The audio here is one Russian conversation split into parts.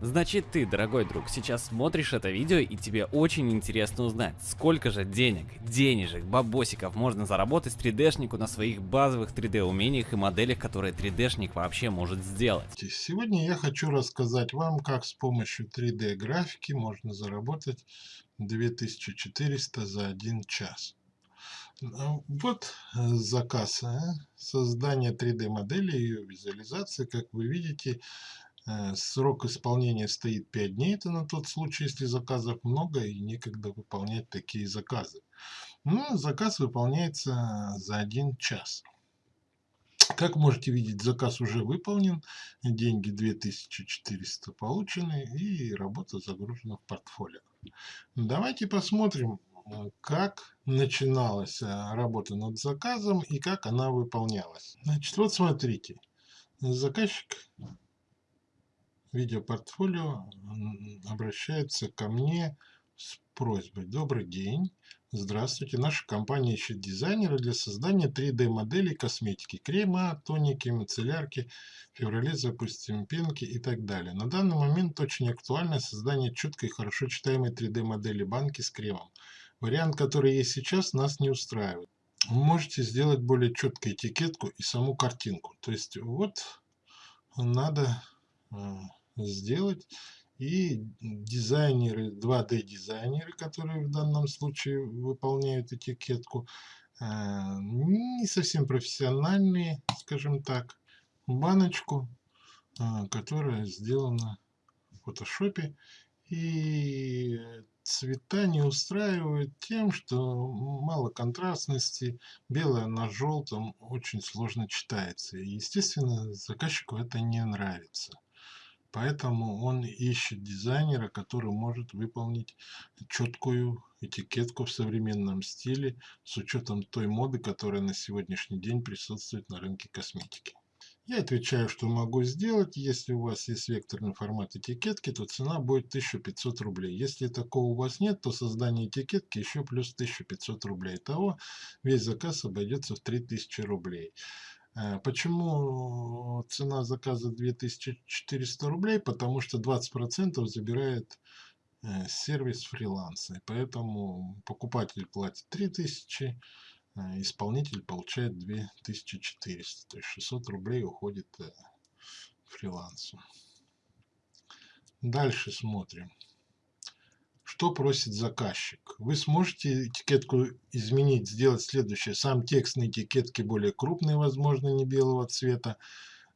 Значит ты, дорогой друг, сейчас смотришь это видео и тебе очень интересно узнать, сколько же денег, денежек, бабосиков можно заработать 3D-шнику на своих базовых 3D умениях и моделях, которые 3D-шник вообще может сделать. Сегодня я хочу рассказать вам, как с помощью 3D графики можно заработать 2400 за один час. Ну, вот э, заказ а? создания 3D модели и ее визуализации. Как вы видите, Э, срок исполнения стоит 5 дней, это на тот случай, если заказов много и некогда выполнять такие заказы. Но ну, заказ выполняется за 1 час. Как можете видеть, заказ уже выполнен, деньги 2400 получены и работа загружена в портфолио. Давайте посмотрим, э, как начиналась э, работа над заказом и как она выполнялась. Значит, вот смотрите, заказчик видеопортфолио обращается ко мне с просьбой. Добрый день. Здравствуйте. Наша компания ищет дизайнера для создания 3D моделей косметики. Крема, тоники, мицеллярки. Феврале запустим пенки и так далее. На данный момент очень актуально создание четкой хорошо читаемой 3D модели банки с кремом. Вариант, который есть сейчас, нас не устраивает. Вы можете сделать более четкую этикетку и саму картинку. То есть вот надо сделать. И дизайнеры, 2D дизайнеры, которые в данном случае выполняют этикетку, э, не совсем профессиональные, скажем так, баночку, э, которая сделана в фотошопе. И цвета не устраивают тем, что мало контрастности, белое на желтом очень сложно читается. И, естественно, заказчику это не нравится. Поэтому он ищет дизайнера, который может выполнить четкую этикетку в современном стиле с учетом той моды, которая на сегодняшний день присутствует на рынке косметики. Я отвечаю, что могу сделать. Если у вас есть векторный формат этикетки, то цена будет 1500 рублей. Если такого у вас нет, то создание этикетки еще плюс 1500 рублей. Итого весь заказ обойдется в 3000 рублей. Э, почему цена заказа 2400 рублей? Потому что 20% забирает э, сервис фриланса. поэтому покупатель платит 3000, э, исполнитель получает 2400. То есть 600 рублей уходит фрилансу. Дальше смотрим. Что просит заказчик? Вы сможете этикетку изменить, сделать следующее. Сам текст на этикетке более крупный, возможно, не белого цвета.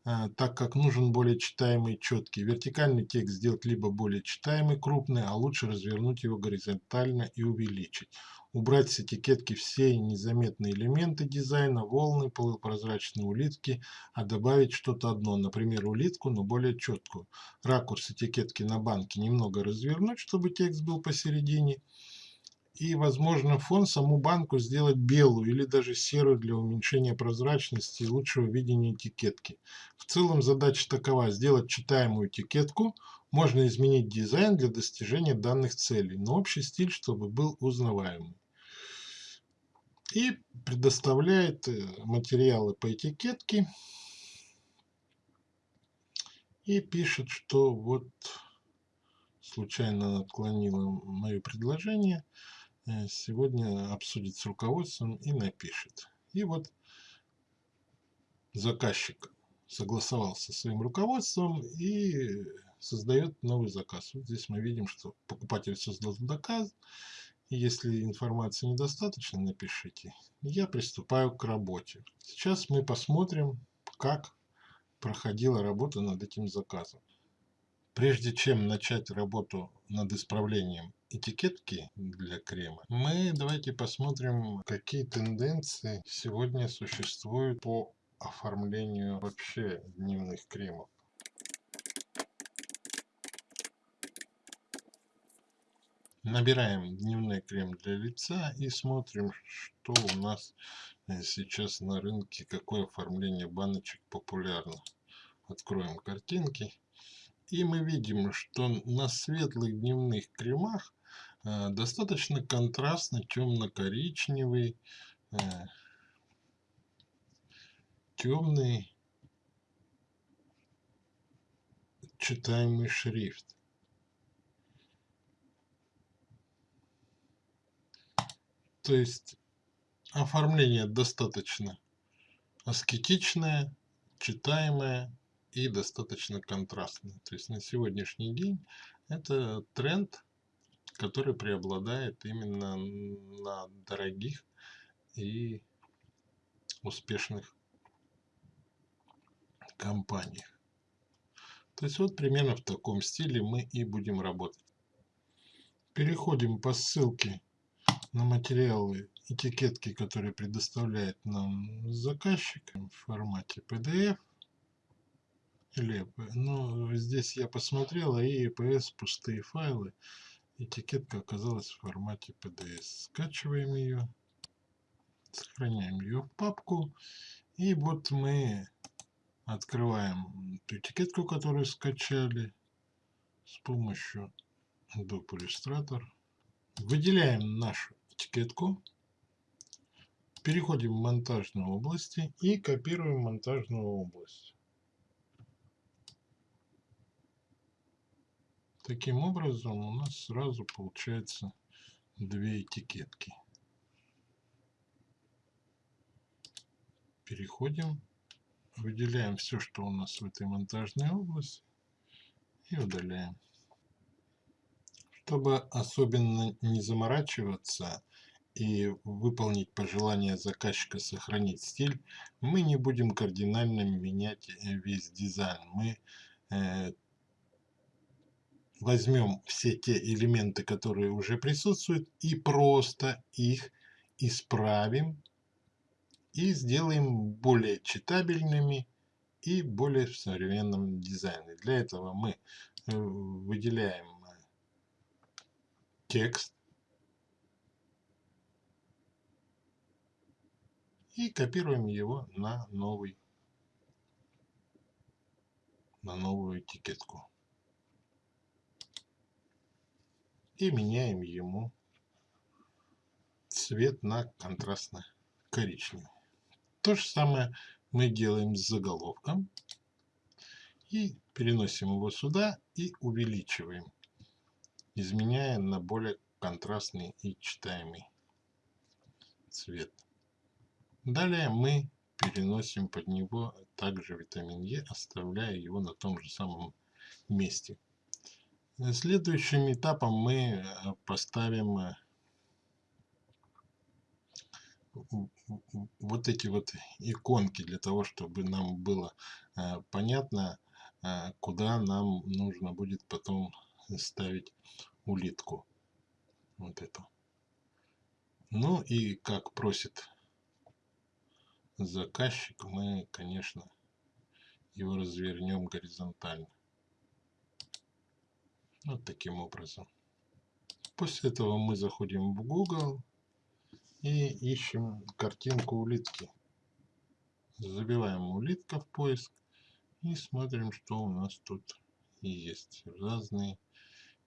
А, так как нужен более читаемый четкий. Вертикальный текст сделать либо более читаемый крупный, а лучше развернуть его горизонтально и увеличить. Убрать с этикетки все незаметные элементы дизайна, волны, полупрозрачные улитки, а добавить что-то одно, например улитку, но более четкую. Ракурс этикетки на банке немного развернуть, чтобы текст был посередине и, возможно, фон саму банку сделать белую или даже серую для уменьшения прозрачности и лучшего видения этикетки. В целом задача такова – сделать читаемую этикетку, можно изменить дизайн для достижения данных целей, но общий стиль, чтобы был узнаваемый. И предоставляет э, материалы по этикетке и пишет, что вот случайно отклонила мое предложение – сегодня обсудит с руководством и напишет. И вот заказчик согласовался со своим руководством и создает новый заказ. Вот здесь мы видим, что покупатель создал заказ. Если информации недостаточно, напишите. Я приступаю к работе. Сейчас мы посмотрим, как проходила работа над этим заказом. Прежде чем начать работу над исправлением этикетки для крема, мы давайте посмотрим, какие тенденции сегодня существуют по оформлению вообще дневных кремов. Набираем дневной крем для лица и смотрим, что у нас э, сейчас на рынке, какое оформление баночек популярно. Откроем картинки и мы видим, что на светлых дневных кремах достаточно контрастно темно-коричневый, э, темный, читаемый шрифт. То есть оформление достаточно аскетичное, читаемое и достаточно контрастное. То есть на сегодняшний день это тренд, который преобладает именно на дорогих и успешных компаниях. То есть вот примерно в таком стиле мы и будем работать. Переходим по ссылке на материалы этикетки, которые предоставляет нам заказчик в формате PDF. Или, ну, здесь я посмотрел, и EPS пустые файлы. Этикетка оказалась в формате PDF. Скачиваем ее, сохраняем ее в папку. И вот мы открываем эту этикетку, которую скачали с помощью Adobe Illustrator. Выделяем нашу этикетку, переходим в монтажную области и копируем монтажную область. Таким образом у нас сразу получается две этикетки. Переходим, выделяем все, что у нас в этой монтажной области и удаляем. Чтобы особенно не заморачиваться и выполнить пожелание заказчика сохранить стиль, мы не будем кардинально менять э, весь дизайн. Мы э, возьмем все те элементы, которые уже присутствуют, и просто их исправим и сделаем более читабельными и более в современном дизайне. Для этого мы э, выделяем текст и копируем его на новый на новую этикетку и меняем ему цвет на контрастно-коричневый. То же самое мы делаем с заголовком и переносим его сюда и увеличиваем изменяя на более контрастный и читаемый цвет. Далее мы переносим под него также витамин Е, оставляя его на том же самом месте. Следующим этапом мы э, поставим э, вот эти вот иконки для того, чтобы нам было э, понятно, куда нам нужно будет потом ставить улитку. Вот эту. Ну и как просит заказчик, мы, конечно, его развернем горизонтально. Вот таким образом. После этого мы заходим в Google и ищем картинку улитки. Забиваем улитка в поиск и смотрим, что у нас тут есть. Разные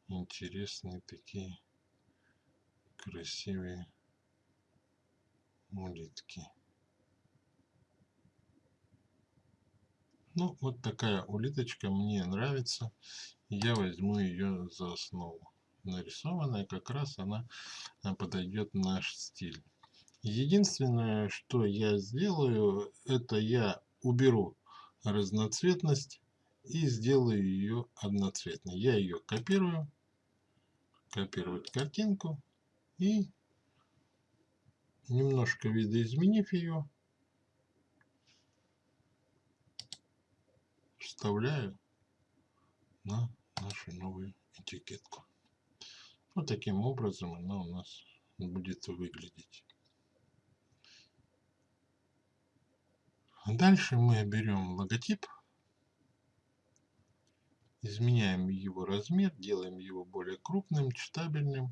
интересные такие красивые улитки. Ну, вот такая улиточка мне нравится. Я возьму ее за основу. Нарисованная как раз она а, подойдет наш стиль. Единственное, что я сделаю, это я уберу разноцветность и сделаю ее одноцветной. Я ее копирую копировать картинку и немножко видоизменив ее, вставляю на нашу новую этикетку. Вот таким образом она у нас будет выглядеть. Дальше мы берем логотип изменяем его размер, делаем его более крупным, читабельным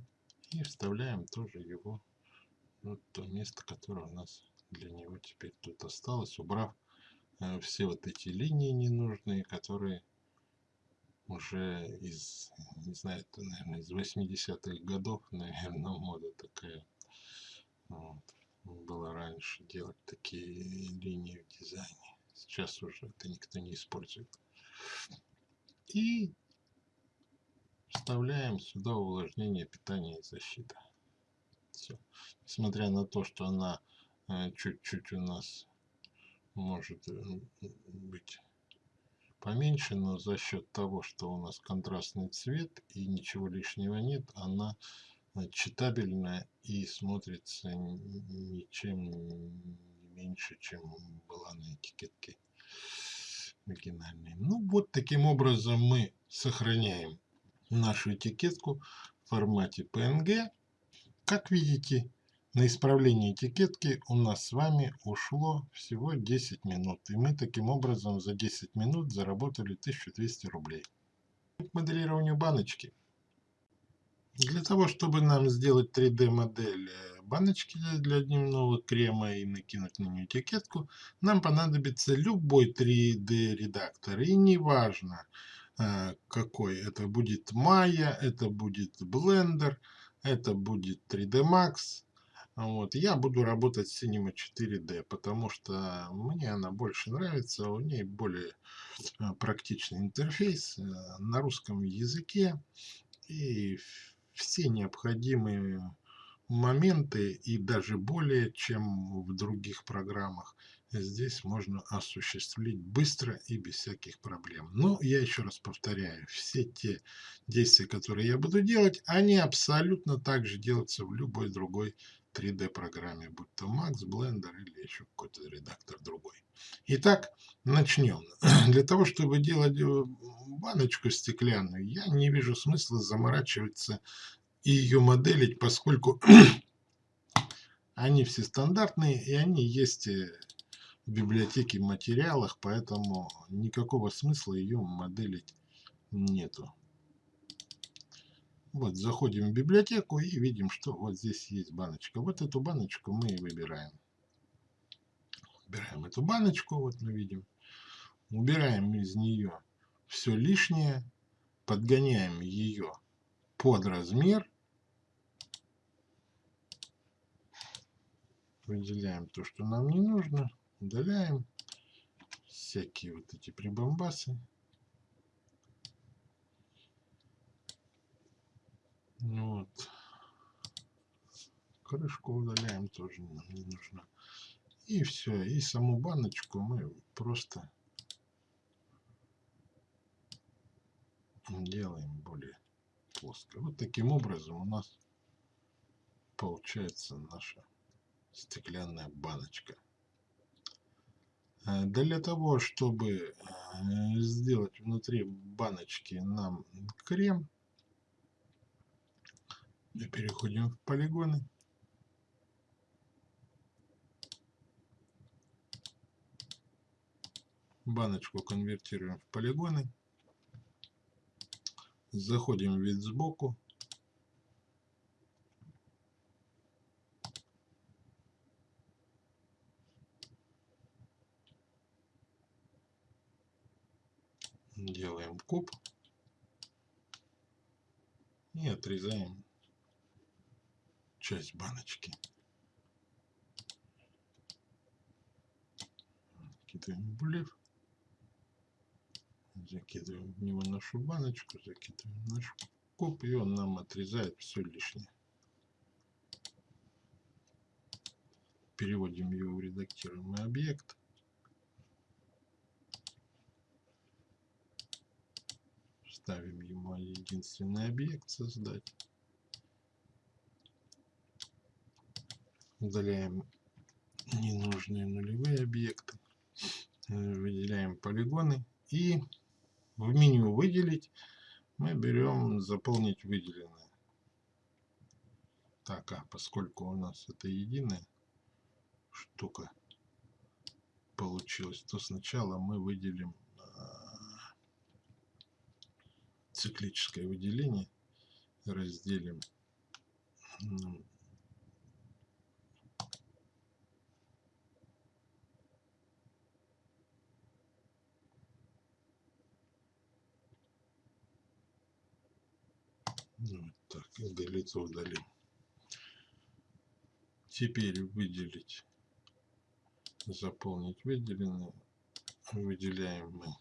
и вставляем тоже его в то место, которое у нас для него теперь тут осталось, убрав э, все вот эти линии ненужные, которые уже из, не знаю, это, наверное, из 80-х годов, наверное, мода такая вот, была раньше делать такие линии в дизайне. Сейчас уже это никто не использует. И вставляем сюда увлажнение, питание и защита. Все. Несмотря на то, что она э, чуть-чуть у нас может э, быть поменьше, но за счет того, что у нас контрастный цвет и ничего лишнего нет, она э, читабельная и смотрится ничем не меньше, чем была на этикетке оригинальной. Ну вот таким образом мы сохраняем нашу этикетку в формате PNG. Как видите, на исправление этикетки у нас с вами ушло всего 10 минут. И мы таким образом за 10 минут заработали 1200 рублей. К моделированию баночки. Для того, чтобы нам сделать 3D модель э, баночки для дневного крема и накинуть на нее этикетку, нам понадобится любой 3D редактор. И неважно, э, какой это будет Maya, это будет Blender, это будет 3D Max. Вот. Я буду работать с Cinema 4D, потому что мне она больше нравится, у ней более э, практичный интерфейс э, на русском языке и все необходимые моменты и даже более, чем в других программах, здесь можно осуществить быстро и без всяких проблем. Но я еще раз повторяю, все те действия, которые я буду делать, они абсолютно так же делаются в любой другой 3D программе, будь то Max, Blender или еще какой-то редактор другой. Итак, начнем. Для того, чтобы делать э, баночку стеклянную, я не вижу смысла заморачиваться и ее моделить, поскольку они все стандартные и они есть э, в библиотеке материалах, поэтому никакого смысла ее моделить нету. Вот, заходим в библиотеку и видим, что вот здесь есть баночка. Вот эту баночку мы и выбираем. Убираем эту баночку, вот мы видим. Убираем из нее все лишнее, подгоняем ее под размер выделяем то, что нам не нужно, удаляем всякие вот эти прибамбасы. Ну вот. Крышку удаляем, тоже нам не нужно. И все, и саму баночку мы просто делаем более плоско. Вот таким образом у нас получается наша стеклянная баночка. Э, для того, чтобы э, сделать внутри баночки нам крем, мы переходим в полигоны. Баночку конвертируем в полигоны. Заходим в вид сбоку. Делаем куб и отрезаем часть баночки. Кидаем блев, закидываем в него нашу баночку, закидываем наш куб, и он нам отрезает все лишнее. Переводим его в редактируемый объект. Ставим ему единственный объект создать. Удаляем ненужные нулевые объекты. Выделяем полигоны. И в меню выделить мы берем заполнить выделенное. Так, а поскольку у нас это единая штука получилась, то сначала мы выделим циклическое выделение разделим ну, вот так, удалиться удалим. Теперь выделить, заполнить выделенное. Выделяем мы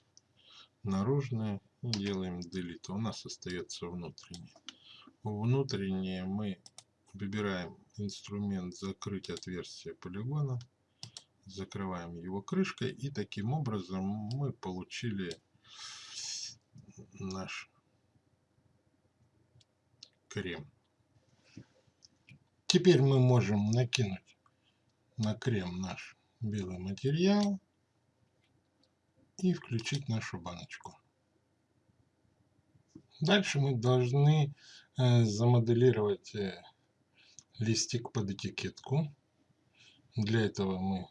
наружное Делаем delete. У нас остается внутренний. Внутреннее мы выбираем инструмент закрыть отверстие полигона. Закрываем его крышкой. И таким образом мы получили наш крем. Теперь мы можем накинуть на крем наш белый материал и включить нашу баночку. Дальше мы должны э, замоделировать э, листик под этикетку. Для этого мы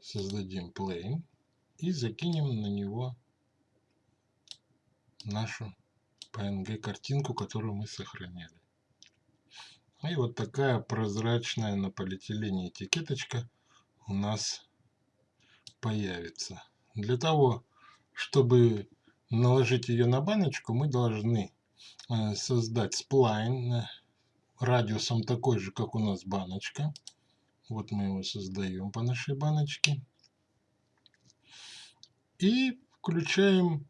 создадим plane и закинем на него нашу PNG картинку, которую мы сохранили. И вот такая прозрачная на полиэтилене этикеточка у нас появится. Для того, чтобы наложить ее на баночку, мы должны э, создать сплайн э, радиусом такой же, как у нас баночка. Вот мы его создаем по нашей баночке. И включаем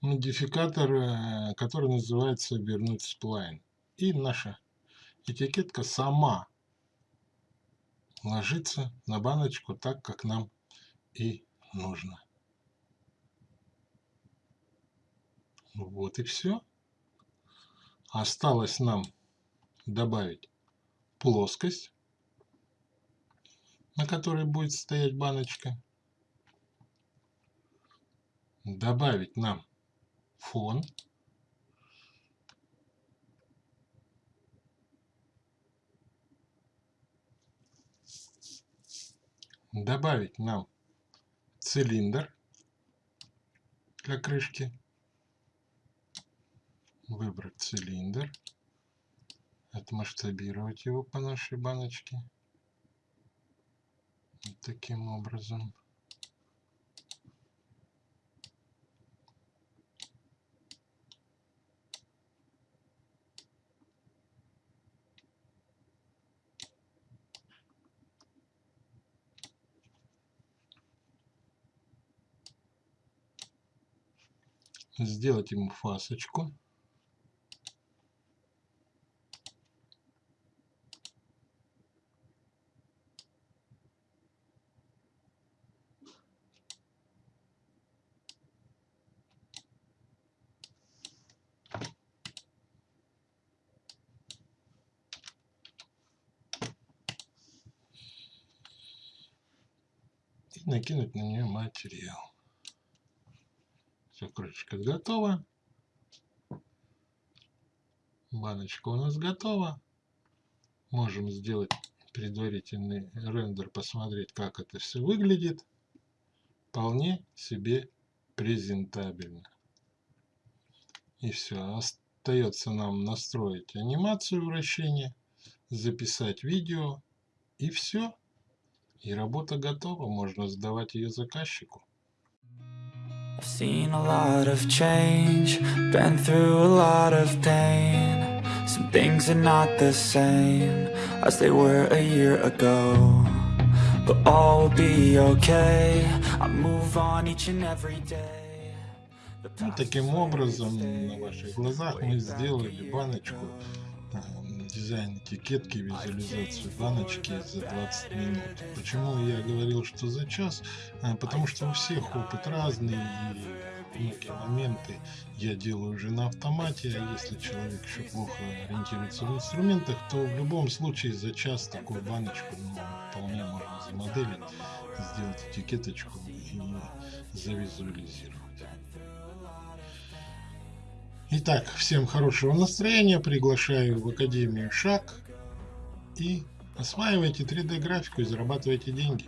модификатор, э, который называется вернуть сплайн. И наша этикетка сама ложится на баночку так, как нам и нужно. Вот и все. Осталось нам добавить плоскость, на которой будет стоять баночка. Добавить нам фон. Добавить нам цилиндр для крышки выбрать цилиндр, отмасштабировать его по нашей баночке. Вот таким образом. сделать ему фасочку и накинуть на нее материал. Все, крышечка готова. Баночка у нас готова. Можем сделать предварительный рендер, посмотреть, как это все выглядит. Вполне себе презентабельно. И все. Остается нам настроить анимацию вращения, записать видео и все. И работа готова, можно сдавать ее заказчику. I've seen a lot of change, been through a lot of pain Some things are not the same as they were a year ago But all will be okay, I move on each and every day ну, таким образом, на ваших глазах мы сделали баночку дизайн этикетки, визуализацию баночки за 20 минут. Почему я говорил, что за час? А, потому что у всех опыт разный, и многие моменты я делаю уже на автомате, а если человек еще плохо ориентируется в инструментах, то в любом случае за час такую баночку ну, вполне можно замоделить, сделать этикеточку и завизуализировать. Итак, всем хорошего настроения, приглашаю в Академию Шаг и осваивайте 3D графику и зарабатывайте деньги.